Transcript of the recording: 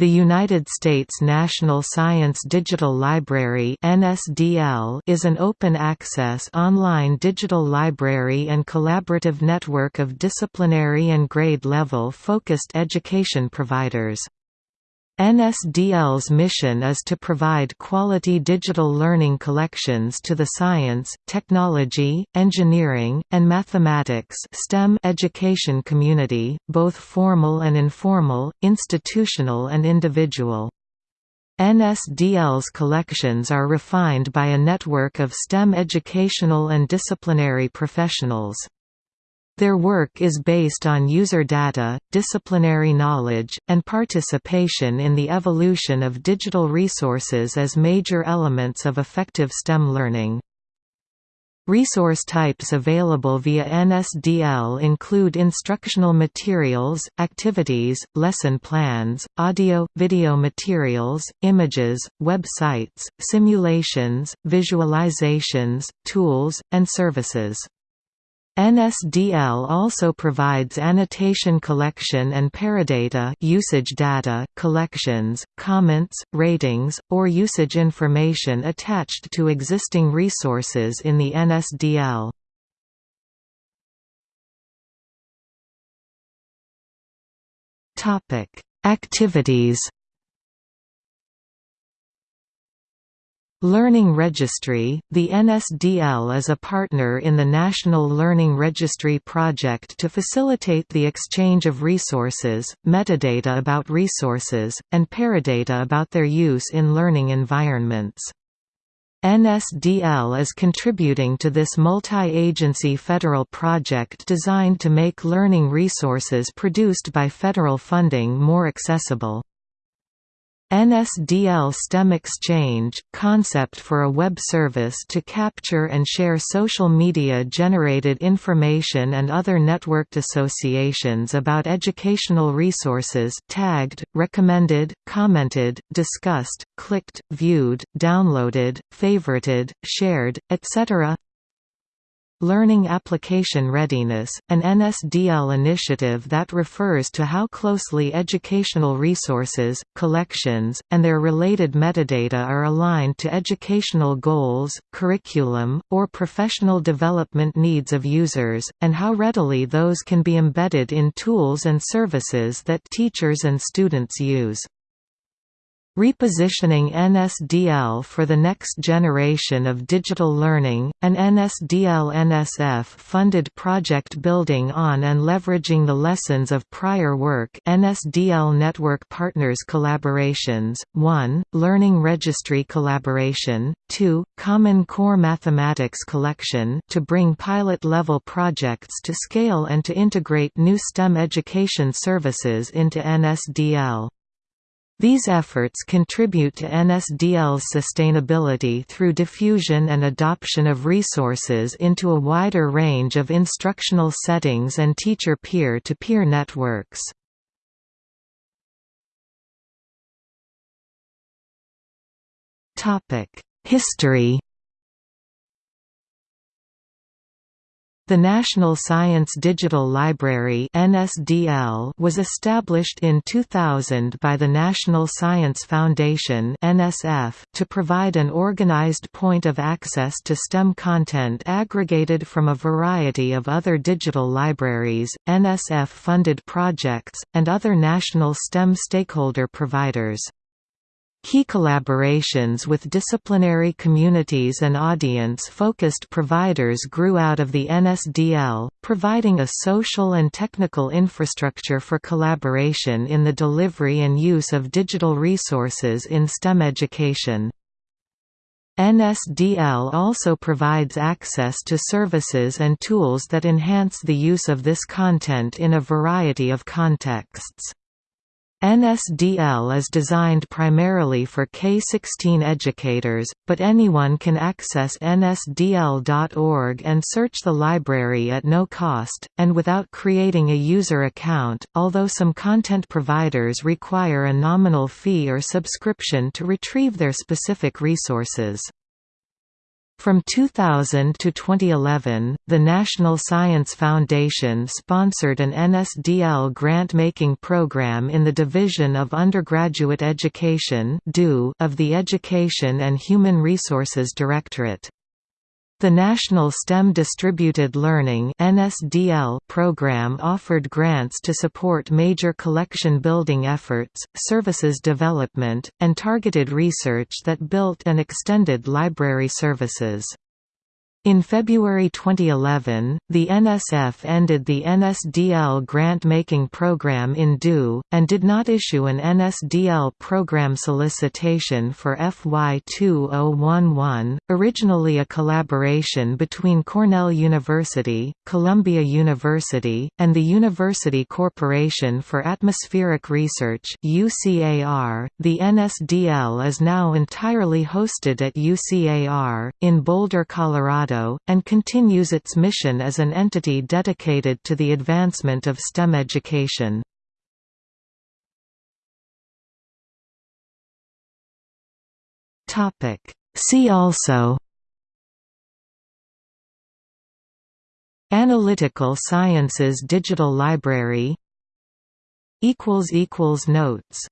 The United States National Science Digital Library (NSDL) is an open-access online digital library and collaborative network of disciplinary and grade-level focused education providers. NSDL's mission is to provide quality digital learning collections to the science, technology, engineering, and mathematics STEM education community, both formal and informal, institutional and individual. NSDL's collections are refined by a network of STEM educational and disciplinary professionals. Their work is based on user data, disciplinary knowledge, and participation in the evolution of digital resources as major elements of effective STEM learning. Resource types available via NSDL include instructional materials, activities, lesson plans, audio, video materials, images, websites, simulations, visualizations, tools, and services. NSDL also provides annotation collection and paradata usage data, collections, comments, ratings, or usage information attached to existing resources in the NSDL. Activities Learning Registry – The NSDL is a partner in the National Learning Registry project to facilitate the exchange of resources, metadata about resources, and paradata about their use in learning environments. NSDL is contributing to this multi-agency federal project designed to make learning resources produced by federal funding more accessible. NSDL STEM Exchange – concept for a web service to capture and share social media-generated information and other networked associations about educational resources tagged, recommended, commented, discussed, clicked, viewed, downloaded, favorited, shared, etc. Learning Application Readiness, an NSDL initiative that refers to how closely educational resources, collections, and their related metadata are aligned to educational goals, curriculum, or professional development needs of users, and how readily those can be embedded in tools and services that teachers and students use. Repositioning NSDL for the next generation of digital learning, an NSDL-NSF funded project building on and leveraging the lessons of prior work NSDL Network Partners Collaborations, 1, Learning Registry Collaboration, 2, Common Core Mathematics Collection to bring pilot-level projects to scale and to integrate new STEM education services into NSDL. These efforts contribute to NSDL's sustainability through diffusion and adoption of resources into a wider range of instructional settings and teacher peer-to-peer -peer networks. History The National Science Digital Library (NSDL) was established in 2000 by the National Science Foundation (NSF) to provide an organized point of access to STEM content aggregated from a variety of other digital libraries, NSF-funded projects, and other national STEM stakeholder providers. Key collaborations with disciplinary communities and audience-focused providers grew out of the NSDL, providing a social and technical infrastructure for collaboration in the delivery and use of digital resources in STEM education. NSDL also provides access to services and tools that enhance the use of this content in a variety of contexts. NSDL is designed primarily for K-16 educators, but anyone can access nsdl.org and search the library at no cost, and without creating a user account, although some content providers require a nominal fee or subscription to retrieve their specific resources. From 2000 to 2011, the National Science Foundation sponsored an NSDL grant-making program in the Division of Undergraduate Education of the Education and Human Resources Directorate. The National STEM Distributed Learning program offered grants to support major collection building efforts, services development, and targeted research that built and extended library services. In February 2011, the NSF ended the NSDL grant-making program in DUE, and did not issue an NSDL program solicitation for FY 2011, originally a collaboration between Cornell University, Columbia University, and the University Corporation for Atmospheric Research UCAR. .The NSDL is now entirely hosted at UCAR, in Boulder, Colorado Colorado, and continues its mission as an entity dedicated to the advancement of STEM education. See also Analytical Sciences Digital Library Notes